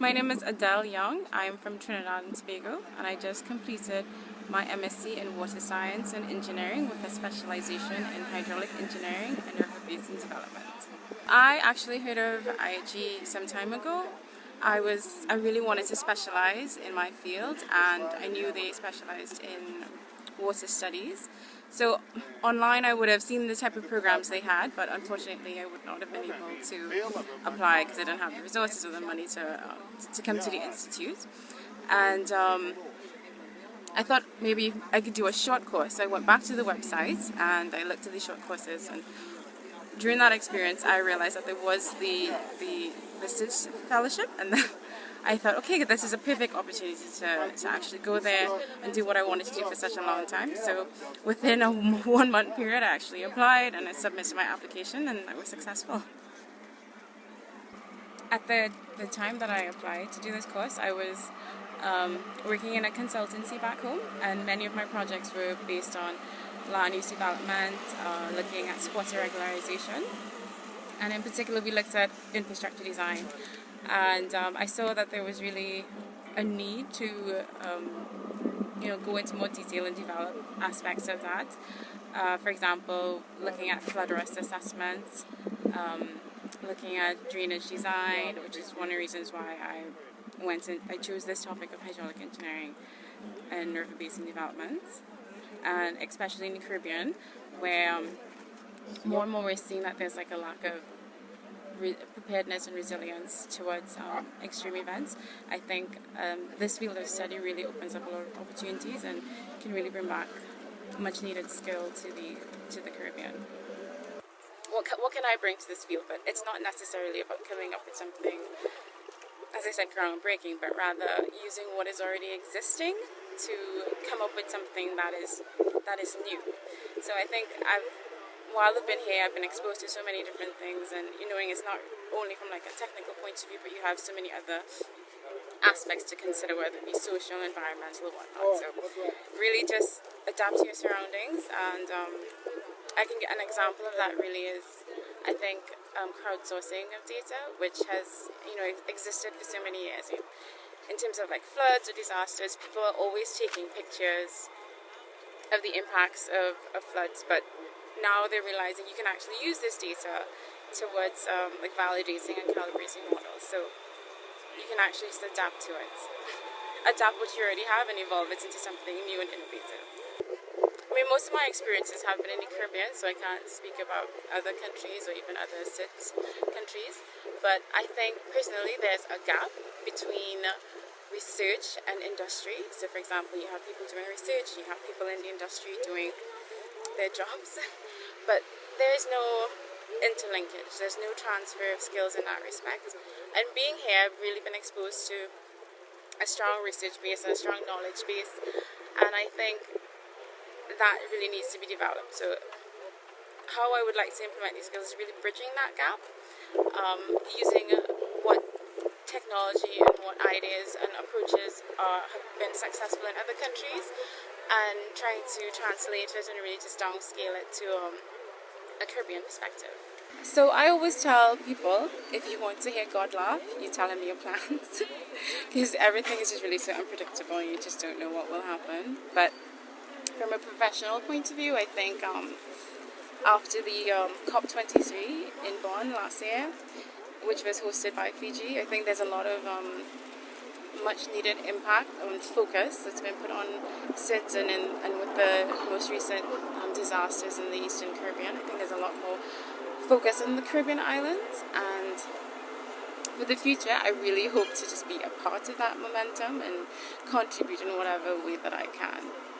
My name is Adele Young. I'm from Trinidad and Tobago and I just completed my MSc in Water Science and Engineering with a specialization in Hydraulic Engineering and River Basin Development. I actually heard of IHE some time ago. I was I really wanted to specialize in my field and I knew they specialized in water studies. So online I would have seen the type of programs they had, but unfortunately I would not have been able to apply because I didn't have the resources or the money to, uh, to come to the institute. And um, I thought maybe I could do a short course. So I went back to the website and I looked at the short courses and during that experience I realized that there was the, the Vistage Fellowship and then I thought, okay, this is a perfect opportunity to, to actually go there and do what I wanted to do for such a long time. So within a one month period, I actually applied and I submitted my application and I was successful. At the, the time that I applied to do this course, I was um, working in a consultancy back home and many of my projects were based on land use development, uh, looking at squatter regularization, and in particular we looked at infrastructure design. And um, I saw that there was really a need to um, you know go into more detail and develop aspects of that. Uh, for example, looking at flood risk assessments, um, looking at drainage design, which is one of the reasons why I went and I chose this topic of hydraulic engineering and river basin development, and especially in the Caribbean, where um, more and more we're seeing that there's like a lack of preparedness and resilience towards um, extreme events. I think um, this field of study really opens up a lot of opportunities and can really bring back much needed skill to the to the Caribbean. What, what can I bring to this field? But it's not necessarily about coming up with something, as I said, groundbreaking, but rather using what is already existing to come up with something that is that is new. So I think I've while I've been here, I've been exposed to so many different things, and you knowing it's not only from like a technical point of view, but you have so many other aspects to consider, whether it be social, environmental, or whatnot. So really just adapt to your surroundings, and um, I can get an example of that. Really is, I think, um, crowdsourcing of data, which has you know existed for so many years. In terms of like floods or disasters, people are always taking pictures of the impacts of, of floods, but now they're realizing you can actually use this data towards um, like validating and calibrating models. So you can actually just adapt to it, adapt what you already have and evolve it into something new and innovative. I mean, most of my experiences have been in the Caribbean, so I can't speak about other countries or even other countries. But I think personally there's a gap between research and industry. So, for example, you have people doing research, you have people in the industry doing their jobs. but there is no interlinkage, there's no transfer of skills in that respect. And being here, I've really been exposed to a strong research base and a strong knowledge base, and I think that really needs to be developed. So, how I would like to implement these skills is really bridging that gap, um, using technology and what ideas and approaches are, have been successful in other countries and trying to translate it and really just downscale it to um, a Caribbean perspective. So I always tell people, if you want to hear God laugh, you tell him your plans. Because everything is just really so unpredictable and you just don't know what will happen. But from a professional point of view, I think um, after the um, COP23 in Bonn last year, which was hosted by Fiji, I think there's a lot of um, much needed impact and focus that's been put on since and, in, and with the most recent um, disasters in the Eastern Caribbean. I think there's a lot more focus on the Caribbean islands and for the future I really hope to just be a part of that momentum and contribute in whatever way that I can.